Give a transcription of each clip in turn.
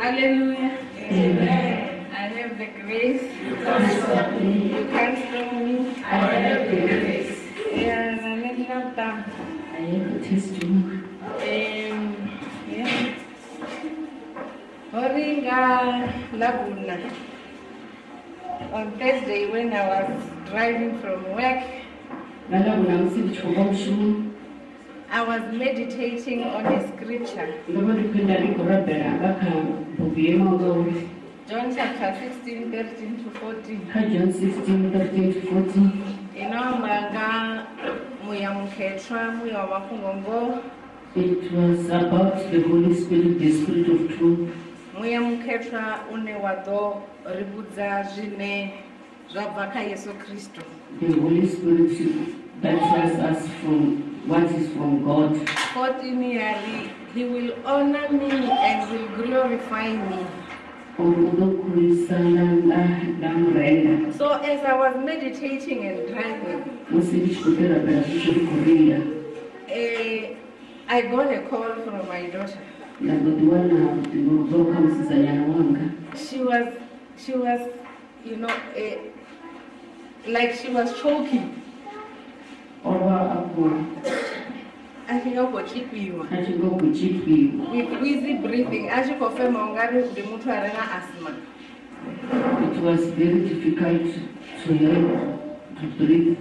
Hallelujah. I have the grace. You come from me. You me. I have the grace. Yeah, I need not down. Uh, I have the testimony. Um, yeah. Laguna. On Thursday when I was driving from work, ngalabona ngisibitho komshini I was meditating on a scripture. John chapter 16, 13 to 14. kajohn 16 13 to 14 inomanga muya mukhethwa muya wamafungongo it was about the holy spirit the spirit of truth muya mukhethwa une wa ḓo ri vhudza zwine zwa the holy spirit that tells us from what is from god? 14 yari he will honor me and will glorify me. Uri unokurisana namurenda so as i was meditating and driving musi ndichikuterabhera zvizviri kurinda eh, i got a call from my daughter. Ndagotiwana kuti ndinozoka musizanyana wanga. She was she was you know eh, like she was choking ova apo achingochipiwa achingokuchipiwa with easy breathing. Achikofema ungari ndi muthu ari na asthma It was very difficult to her to breathe.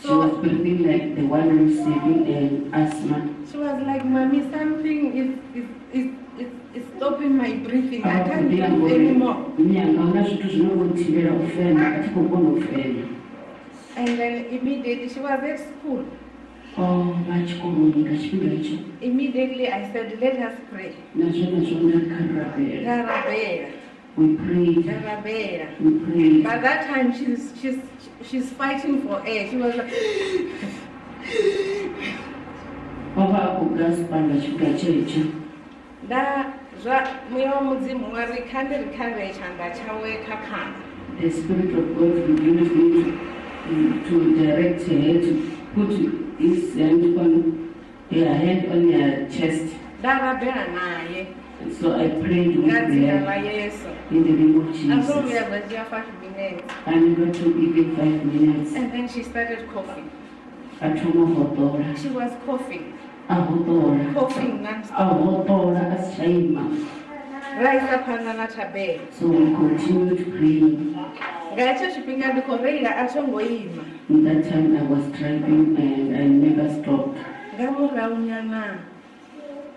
She So- was breathing like the one receiving an asthma. she was like mommy something is is is is, is stopping my breathing. I ah, can't breathe anymore. Myangaona zvithu zvinongotivera kufema atikogona kufema. And then immediately she was at school Oh, immediately i said let us pray Nazvo nazvo ndakarabhera. ndarabhera We prayed. We prayed. by that time she's she's she's fighting for air she was like Wava akugaspanga chipinga chaicho. nda zva mweya wamudzimu mwari kandirikarecha ndachaweka kana The Spirit of God revealed me to, to direct her to put his hand on her hand on her chest. So I prayed with her. in the name of Jesus. azomira zvachiya five minutes. I never took even five minutes. and then she started coughing. She was coughing. Coughing nonstop. Raisa panda natabhera So we continued praying. Ngaicho zvipinga ndikoreira achongoima In that time I was driving and I never stopped.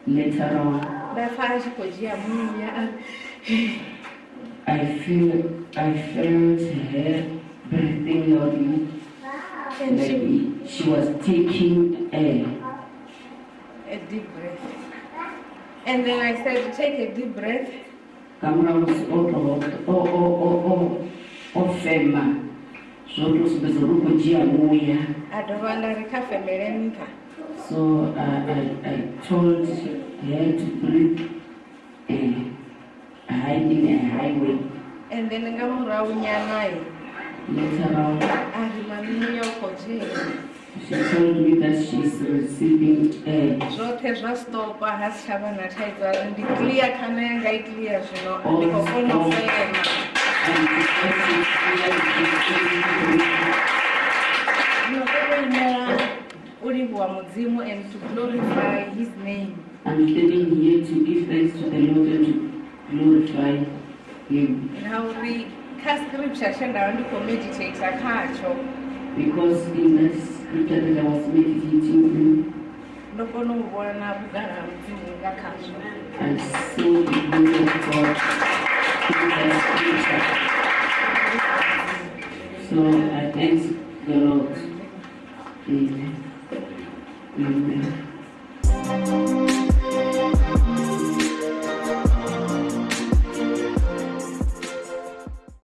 Later on, ndafa achikojiya muya I feel I felt her breathing loudly. and she Like she was taking air. a deep breath. And then i said take a deep breath. Kamuramusi ofema. Zvotosumbedza rukujia muya. Adova ndarikafemerenika so uh, I, I told her to uh, high in a highway. And then ngamuraunyanaye later on ari mamimuya ukojera she told me that she's receiving air zvothe zvastopa hasichava nataidzo ari ndiclear kana yanga iclear zvino Oh, ndikofona oh. kufema and because she's clear, ndinotovoimera uriwa mudzimu and to glorify his name I'm standing here to give thanks to the Lord and to glorify Him. nauri kascripture chandava ndikomeditata kacho Because in that scripture that I was meditating on, ndokona kuona kugara mudzimu ngakazvo I saw the glory of God in that scripture. So I thank the Lord. Amen. Amen.